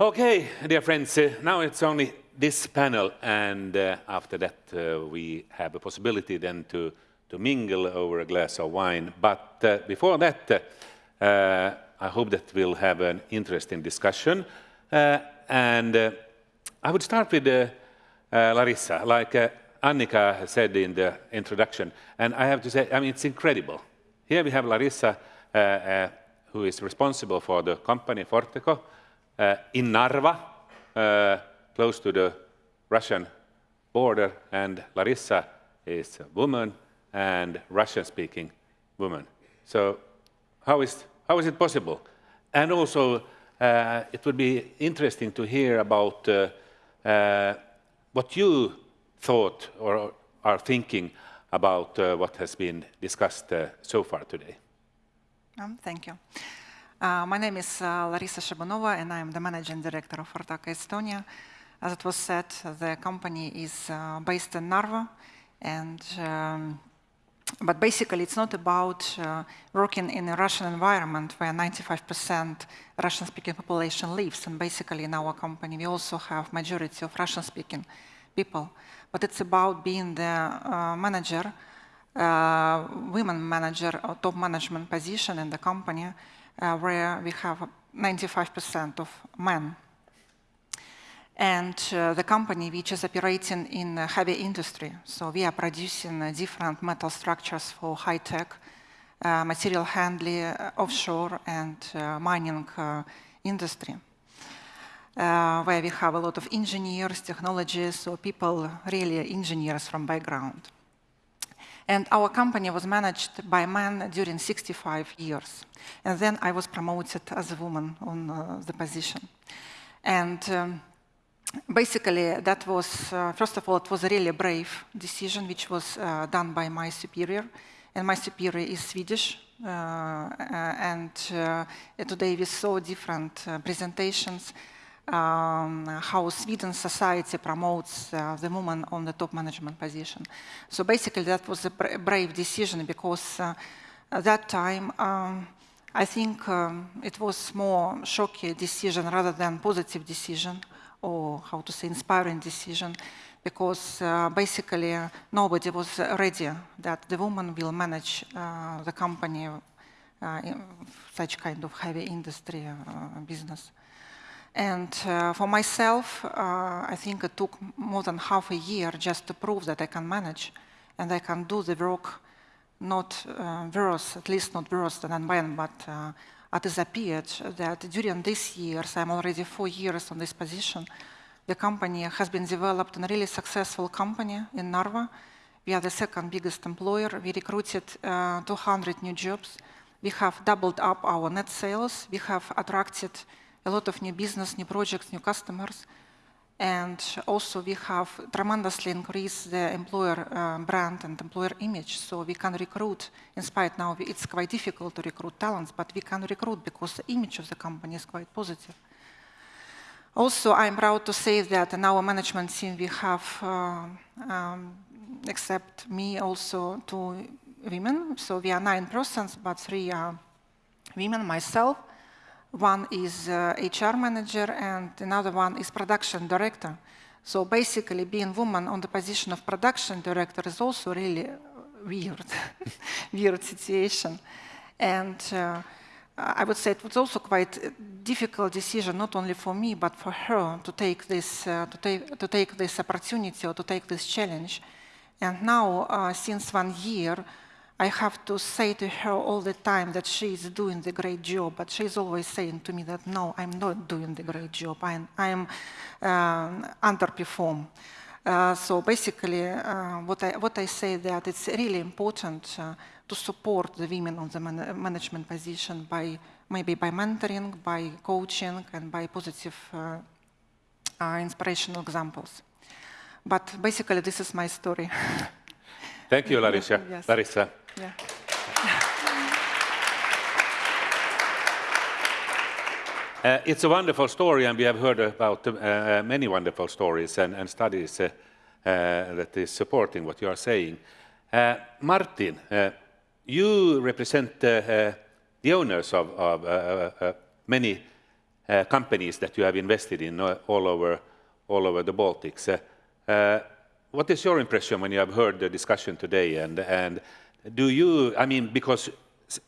Okay, dear friends, uh, now it's only this panel, and uh, after that uh, we have a possibility then to, to mingle over a glass of wine. But uh, before that, uh, uh, I hope that we'll have an interesting discussion. and I would start with Larissa, like Annika said in the introduction, and I have to say, I mean, it's incredible. Here we have Larissa, who is responsible for the company Fortaco, in Narva, uh, close to the Russian border, and Larissa is a woman and Russian-speaking woman. So how is, how is it possible? And also, uh, it would be interesting to hear about uh, uh, what you thought or are thinking about uh, what has been discussed so far today. Um, thank you. Uh, my name is uh, Larissa Shabanova, and I'm the managing director of Fortaco Estonia. As it was said, the company is uh, based in Narva, and um, but basically it's not about uh, working in a Russian environment where 95% Russian-speaking population lives, and basically in our company we also have majority of Russian-speaking people. But it's about being the uh, manager, uh, women manager, or top management position in the company, uh, where we have 95% of men. And uh, the company which is operating in heavy industry, so we are producing uh, different metal structures for high tech, uh, material handling, uh, offshore and uh, mining industry. where we have a lot of engineers, technologists, so people really engineers from background. And our company was managed by men during 65 years. And then I was promoted as a woman on uh, the position. And um, basically, that was, uh, first of all, it was a really brave decision, which was uh, done by my superior. And my superior is Swedish. Uh, uh, and uh, today we saw different presentations um, how Sweden society promotes uh, the woman on the top management position. So basically that was a brave decision because uh, at that time um, I think um, it was more shocking decision rather than positive decision or how to say inspiring decision because uh, basically uh, nobody was ready that the woman will manage uh, the company uh, in such kind of heavy industry business. And uh, for myself, uh, I think it took more than half a year just to prove that I can manage and I can do the work not uh, worse, at least not worse than when, but uh, it has appeared that during these years, I'm already four years on this position, the company has been developed in a really successful company in Narva. We are the second biggest employer. We recruited uh, 200 new jobs. We have doubled up our net sales. We have attracted a lot of new business, new projects, new customers. And also we have tremendously increased the employer uh, brand and employer image. So we can recruit, in spite now it's quite difficult to recruit talents, but we can recruit because the image of the company is quite positive. Also, I'm proud to say that in our management team we have, uh, um, except me, also two women. So we are nine persons, but three are women, myself, one is uh, HR manager and another one is production director. So basically being woman on the position of production director is also really weird, weird situation. And uh, I would say it was also quite a difficult decision, not only for me, but for her to take this, uh, to, take, to take this opportunity or to take this challenge. And now, uh, since one year, I have to say to her all the time that she is doing the great job, but she's always saying to me that, no, I'm not doing the great job, I'm, I'm um, underperform. Uh, so basically, uh, what, I, what I say that it's really important uh, to support the women on the man management position by maybe by mentoring, by coaching, and by positive uh, uh, inspirational examples. But basically, this is my story. Thank you, Larissa. yes. Larissa. Yeah. Uh, it's a wonderful story, and we have heard about uh, uh many wonderful stories and, and studies uh, uh that is supporting what you are saying. Uh, Martin, you represent the owners of, of many companies that you have invested in all over, all over the Baltics. What is your impression when you have heard the discussion today? And, and do you, I mean, because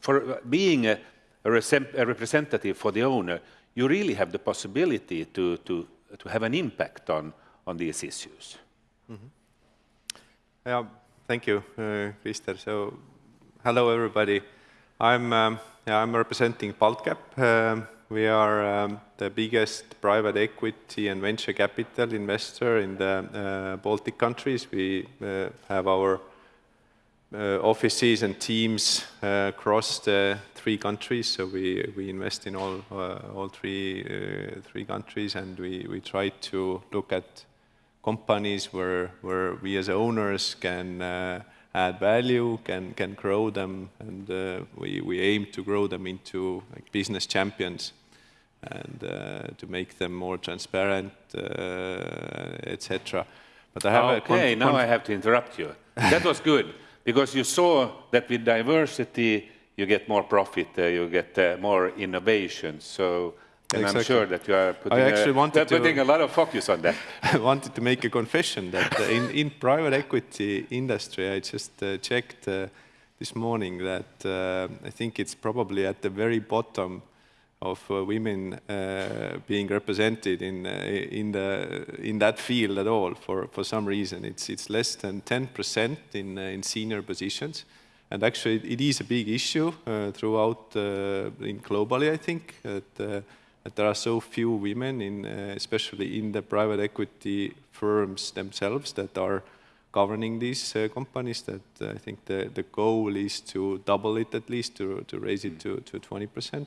for being a, a, representative for the owner, you really have the possibility to, to, to have an impact on, on these issues. Mm -hmm. Yeah, thank you, uh. So, hello everybody. I'm, um, yeah, I'm representing Baltcap. Um, we are um, the biggest private equity and venture capital investor in the uh, Baltic countries. We uh, have our offices and teams uh, across the three countries. So we, we invest in all, uh, all three, uh, three countries and we, we try to look at companies where, where we as owners can add value, can, can grow them, and uh, we, we aim to grow them into like, business champions and uh, to make them more transparent, uh, etc. But I have okay, now I have to interrupt you. That was good, because you saw that with diversity, you get more profit, uh, you get uh, more innovation. So and exactly. I'm sure that you are putting, a, wanted putting a lot of focus on that. I wanted to make a confession that uh, in, in private equity industry, I just uh, checked uh, this morning that uh, I think it's probably at the very bottom of uh, women uh, being represented in, in, the, in that field at all for, for some reason. It's, it's less than 10% in, in senior positions. And actually, it is a big issue throughout, in globally, I think, that that there are so few women, in, uh, especially in the private equity firms themselves, that are governing these uh, companies, that uh, I think the, the goal is to double it at least, to, to raise it to, to 20%.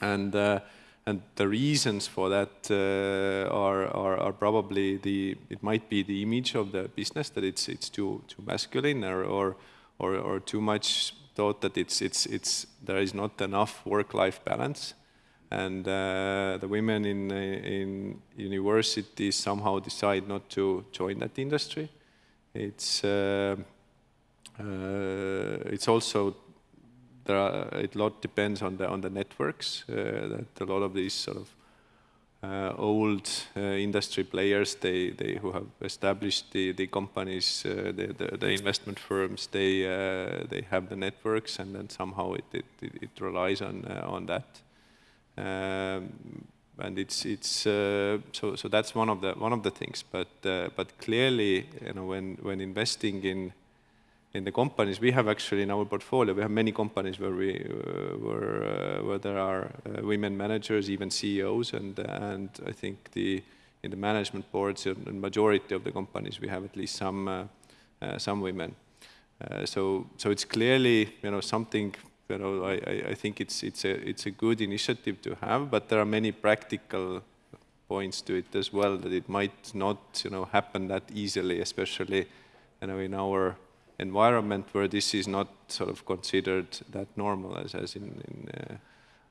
And, uh, and the reasons for that uh, are, are, are, probably the, it might be the image of the business, that it's, it's too, too masculine or, or, or, or too much thought that it's, it's, it's, there is not enough work-life balance and uh, the women in, in universities somehow decide not to join that industry. It's, uh, uh, it's also, there are, a lot depends on the, on the networks, uh, that a lot of these sort of uh, old uh, industry players, they, they who have established the, the companies, the, the, the, investment firms, they, they have the networks and then somehow it, it, it relies on, on that. Um, and it's it's uh, so so that's one of the one of the things. But uh, but clearly, you know, when when investing in in the companies we have actually in our portfolio, we have many companies where we uh, where uh, where there are uh, women managers, even CEOs, and and I think the in the management boards, the majority of the companies, we have at least some uh, some women. so so it's clearly you know something you know, I, I think it's, it's, a, it's a good initiative to have, but there are many practical points to it as well, that it might not, you know, happen that easily, especially, you know, in our environment where this is not sort of considered that normal as, as in, in, uh,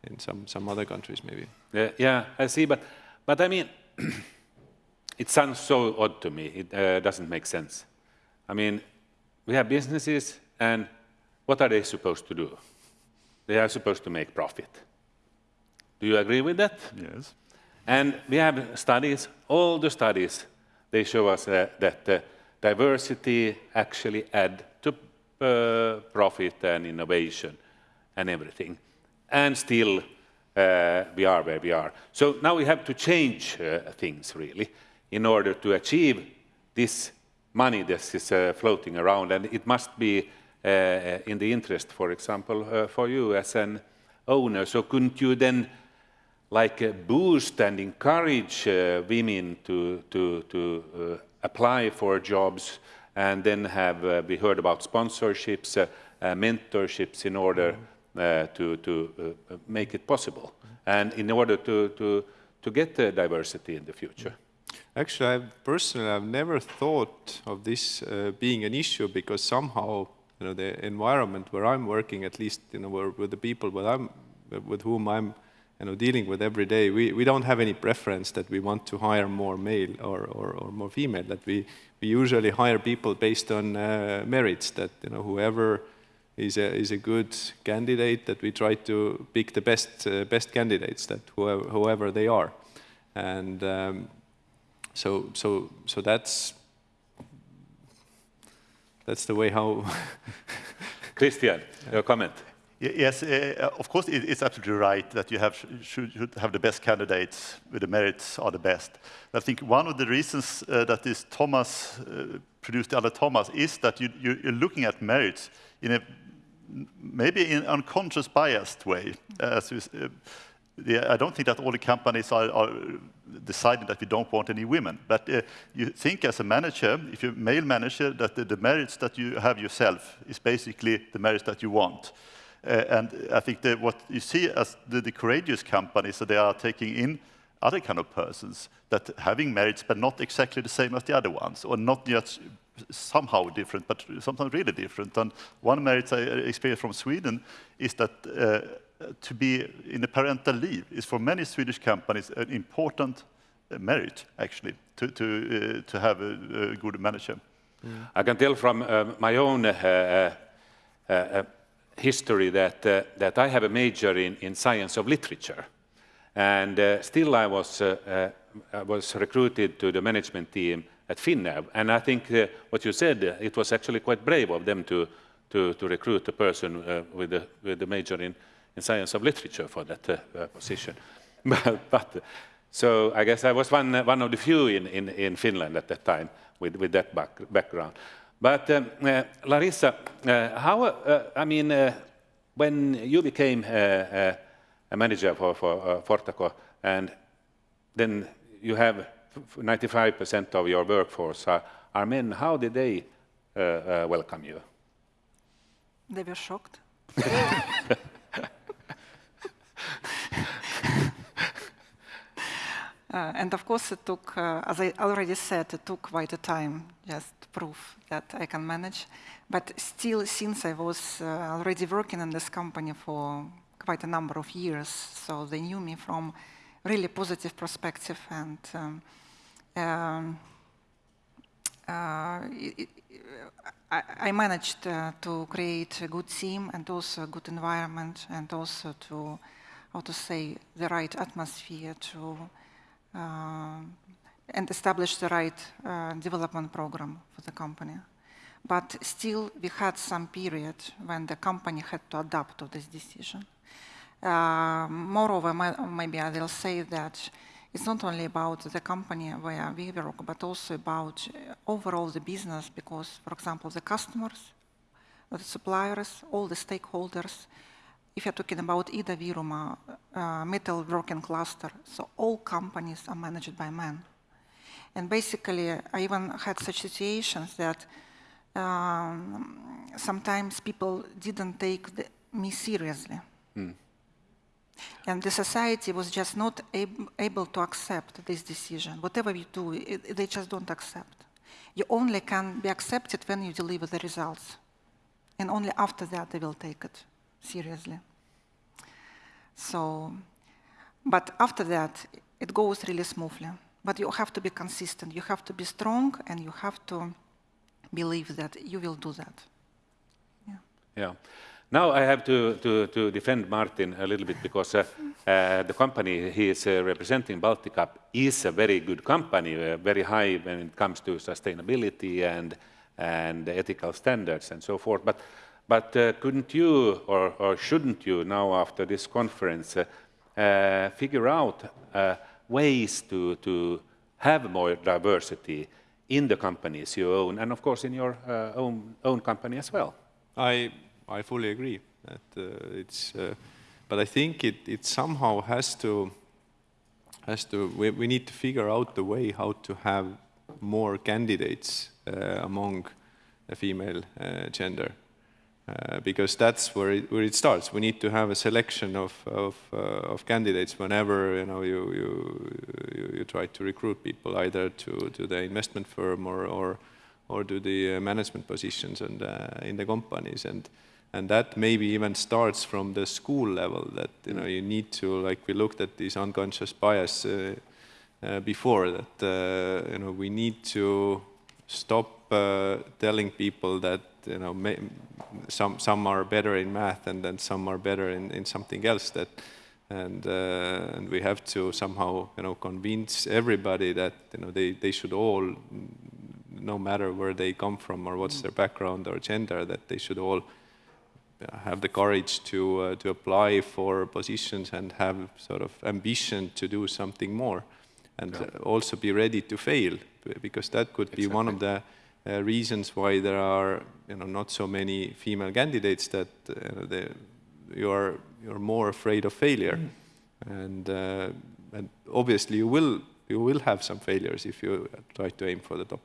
in some, some other countries maybe. Yeah, yeah, I see, but, but I mean, it sounds so odd to me, it uh, doesn't make sense. I mean, we have businesses and what are they supposed to do? They are supposed to make profit. Do you agree with that? Yes. And we have studies, all the studies, they show us uh, that uh, diversity actually add to uh, profit and innovation and everything. And still, uh, we are where we are. So now we have to change uh, things, really, in order to achieve this money that is uh, floating around. And it must be uh, in the interest, for example, uh, for you as an owner. So couldn't you then like uh, boost and encourage women to, to, to apply for jobs and then have, uh, we heard about sponsorships, uh, uh, mentorships in order mm-hmm. to, to make it possible and in order to, to, to get the diversity in the future. Mm-hmm. Actually, I've, personally, I've never thought of this uh, being an issue because somehow you know, the environment where I'm working, at least, you know, where, with the people with, I'm, with whom I'm, you know, dealing with every day, we, we don't have any preference that we want to hire more male or, or, or more female, that we, we usually hire people based on uh, merits, that, you know, whoever is a, is a good candidate that we try to pick the best, uh, best candidates that whoever, whoever they are. And um, so, so, so that's, that's the way how... Christian, your comment. Yes, uh, of course, it, it's absolutely right that you have, should, should, have the best candidates, with the merits are the best. I think one of the reasons uh, that this Thomas uh, produced the other Thomas is that you, are looking at merits in a maybe in unconscious biased way. The, I don't think that all the companies are, are, deciding that we don't want any women. But you think as a manager, if you're a male manager, that the, the merits that you have yourself is basically the merits that you want. Uh, and I think that what you see as the, the courageous companies, so they are taking in other kind of persons that having merits but not exactly the same as the other ones, or not just somehow different, but sometimes really different. And one merit I experienced from Sweden is that uh, to be in a parental leave is for many Swedish companies an important uh, merit, actually, to, to, uh, to have a, a, good manager. I can tell from uh, my own history that, that I have a major in, in science of literature. And still I was, I was recruited to the management team at Finnair. And I think uh, what you said, uh, it was actually quite brave of them to, to, to recruit a person uh, with, a, with a major in, in science of literature for that uh, position. but, but, so I guess I was one, one of the few in, in, in Finland at that time with, with that back, background. But um, uh, Larissa, uh, how, I mean, when you became a manager for, for Fortaco and then you have 95% of your workforce are, are, men. How did they uh, uh, welcome you? They were shocked. Uh, and of course, it took, uh, as I already said, it took quite a time just to prove that I can manage. But still, since I was uh, already working in this company for quite a number of years, so they knew me from really positive perspective and um, um, uh, I, I, managed uh, to create a good team and also a good environment and also to, how to say, the right atmosphere to and establish the right uh, development program for the company. But still, we had some period when the company had to adapt to this decision. Uh, moreover, maybe I will say that it's not only about the company where we work, but also about uh, overall the business, because, for example, the customers, the suppliers, all the stakeholders, if you're talking about Ida-Virumaa, uh, metal working cluster, so all companies are managed by men. And basically, I even had such situations that um, sometimes people didn't take the, me seriously. Mm. And the society was just not ab able to accept this decision. Whatever we do, it, they just don't accept. You only can be accepted when you deliver the results. And only after that they will take it seriously. So, but after that, it goes really smoothly. But you have to be consistent. You have to be strong, and you have to believe that you will do that. Yeah. Yeah. Now I have to, to, to defend Martin a little bit because uh, uh, the company he is uh, representing, BaltCap, is a very good company, uh, very high when it comes to sustainability and, and ethical standards and so forth. But, but uh, couldn't you, or, or, shouldn't you now after this conference, uh, figure out ways to, to have more diversity in the companies you own and of course in your own, own company as well? I I fully agree that uh, it's, uh, but I think it, it somehow has to, has to, we, we need to figure out the way how to have more candidates uh, among the female uh, gender. Uh, because that's where it, where it starts. We need to have a selection of, of, uh, of candidates whenever you, know, you, you, you, you, try to recruit people either to, to the investment firm or, or, or to the management positions and, in the companies. And, and that maybe even starts from the school level that you know you need to like we looked at these unconscious bias uh, uh, before that uh, you know we need to stop uh, telling people that you know some some are better in math and then some are better in, in something else that and uh, and we have to somehow you know convince everybody that you know they, they should all no matter where they come from or what's their background or gender that they should all have the courage to uh, to apply for positions and have sort of ambition to do something more and Yeah. uh, also be ready to fail because that could be one of the uh, reasons why there are you know not so many female candidates that uh, they, you are you're more afraid of failure. And uh, and obviously you will you will have some failures if you try to aim for the top.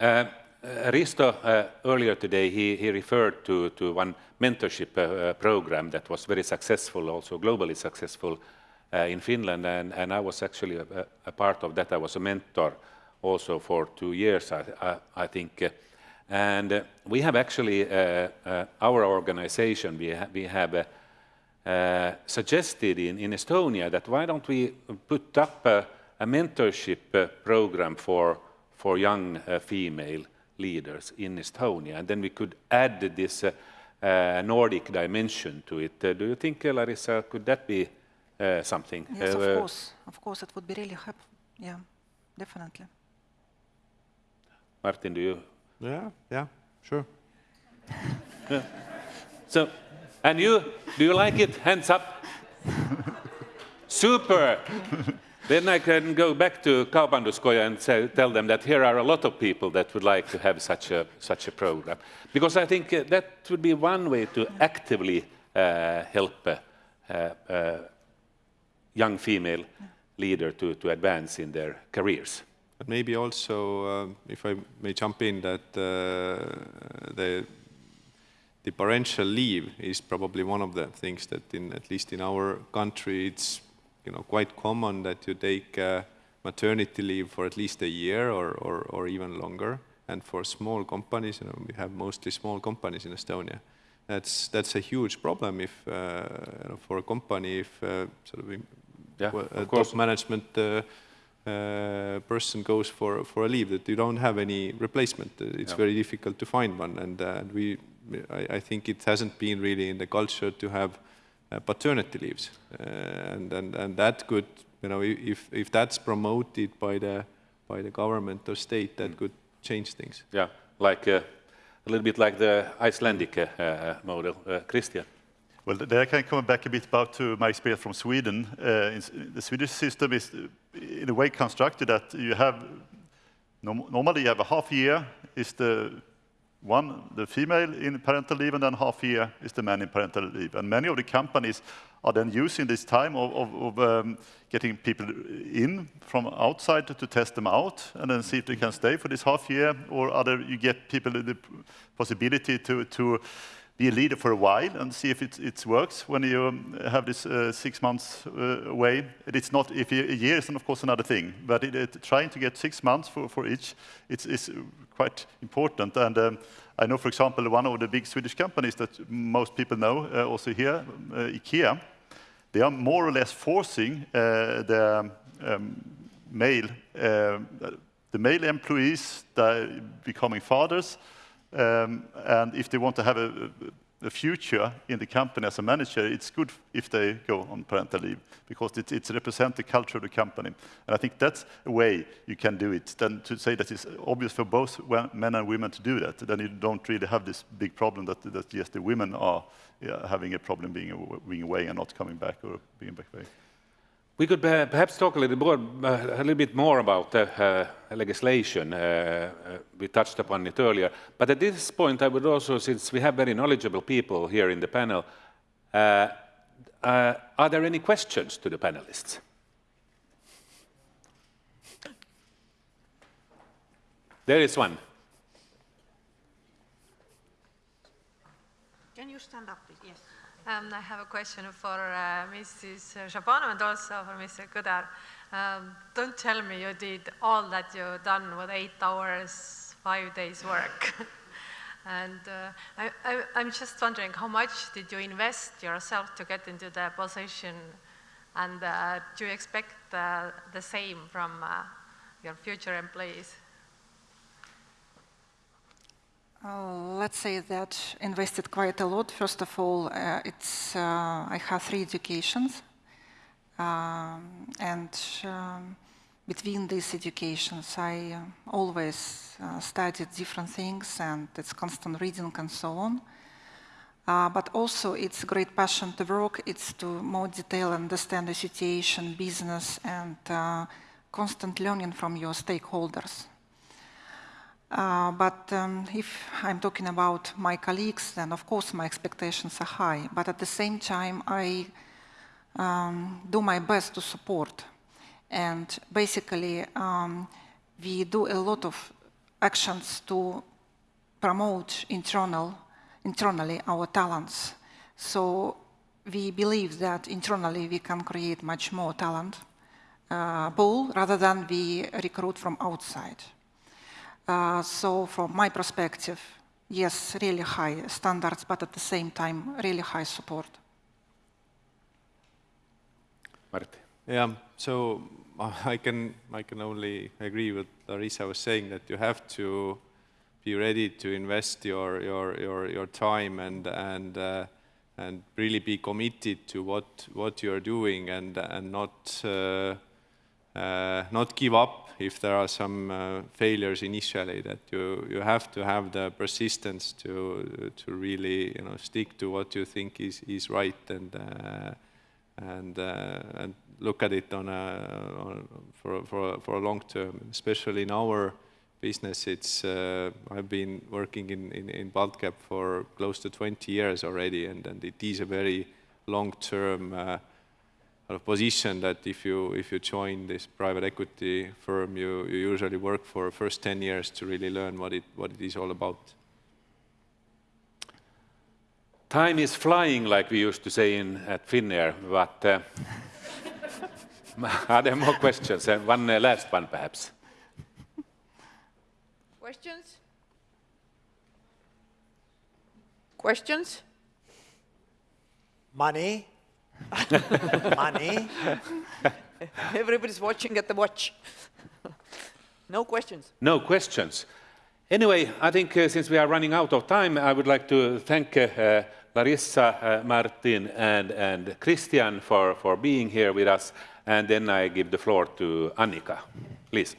Uh, uh, Risto, uh, earlier today, he, he referred to, to one mentorship program that was very successful, also globally successful uh, in Finland, and, and I was actually a, a part of that. I was a mentor also for two years, I, I, I think. And uh, we have actually, uh, uh, our organization, we, ha we have uh, uh, suggested in, in Estonia that why don't we put up a, a mentorship program for, for young female leaders in Estonia, and then we could add this uh, Nordic dimension to it. Uh, do you think, uh, Larissa, could that be something? Yes, of course. Of course, it would be really helpful. Yeah, definitely. Martin, do you? yeah yeah sure So, and you, do you like it? Hands up. Super. then I can go back to Kaubanduskoja and say, tell them that here are a lot of people that would like to have such a, such a program. Because I think uh, that would be one way to actively uh, help uh, uh, young female leader to, to advance in their careers. But maybe also, um, if I may jump in, that uh, the the parental leave is probably one of the things that, in at least in our country, it's you know quite common that you take uh, maternity leave for at least a year or, or, or even longer. And for small companies, you know, we have mostly small companies in Estonia. That's that's a huge problem if uh, you know, for a company if uh, sort of Yeah, of course. top management uh, uh, person goes for for a leave that you don't have any replacement. Uh, It's Yeah. very difficult to find one, and uh, we I, I think it hasn't been really in the culture to have uh, paternity leaves, uh, and and and that could you know if if that's promoted by the by the government or state, Mm. that could change things. Yeah, like uh, a little bit like the Icelandic model. Uh, Christian. Well, there I can come back a bit about to my experience from Sweden. Uh, in, the Swedish system is in a way constructed that you have, normally you have a half year is the one, the female in parental leave, and then half year is the man in parental leave. And many of the companies are then using this time of, of, of um, getting people in from outside to test them out, and then see if they can stay for this half year, or other you get people the possibility to, to be a leader for a while and see if it, it works when you um, have this uh, six months uh, away. It's not, if a year is of course another thing, but it, it, trying to get six months for, for each it's, is quite important. And um, I know, for example, one of the big Swedish companies that most people know, uh, also here, uh, IKEA, they are more or less forcing uh, the um, male, uh, the male employees that becoming fathers, um, and if they want to have a, a future in the company as a manager, it's good if they go on parental leave because it, it represents the culture of the company. And I think that's a way you can do it. Then to say that it's obvious for both men and women to do that, then you don't really have this big problem that, that yes, the women are yeah, having a problem being, being away and not coming back or being back away. We could uh, perhaps talk a little, more, uh, a little bit more about uh, uh, legislation. Uh, we touched upon it earlier. But at this point, I would also, since we have very knowledgeable people here in the panel, uh, are there any questions to the panelists? There is one. Can you stand up. Um, I have a question for uh, Mrs. Shabanov and also for Mr. Kõdar. Um, don't tell me you did all that you've done with eight hours, five days work. and uh, I, I'm just wondering, how much did you invest yourself to get into the position? And uh, do you expect uh, the same from uh, your future employees? Uh, let's say that invested quite a lot. First of all, uh, it's uh, I have three educations, um, and um, between these educations, I uh, always uh, studied different things, and it's constant reading and so on. But also, it's a great passion to work. It's to more detail understand the situation, business, and constant learning from your stakeholders. Uh, but um, if I'm talking about my colleagues, then of course my expectations are high. But at the same time, I um, do my best to support. And basically, um, we do a lot of actions to promote internal, internally our talents. So we believe that internally we can create much more talent uh, pool rather than we recruit from outside. Uh, so from my perspective, yes, really high standards, but at the same time, really high support. Martti. Yeah, so uh, I can, I can only agree with Larissa was saying that you have to be ready to invest your, your, your, your time and, and, uh, and really be committed to what, what you're doing and, and not, uh, uh, not give up if there are some uh, failures initially that you, you have to have the persistence to, to really you know, stick to what you think is, is right and, uh, and, uh, and look at it on a, on, for, for, for a long term, especially in our business. It's, uh, I've been working in, in, in BaltCap for close to 20 years already, and, and it is a very long-term uh, of position that if you if you join this private equity firm, you, you usually work for first 10 years to really learn what it what it is all about. Time is flying, like we used to say in at Finnair, but uh, are there more questions? And one uh, last one, perhaps. Questions? Questions? Money Money. Everybody's watching at the watch. no questions. No questions. Anyway, I think uh, since we are running out of time, I would like to thank uh, uh, Larissa, uh, Martin, and, and Christian for, for being here with us. And then I give the floor to Annika. Please.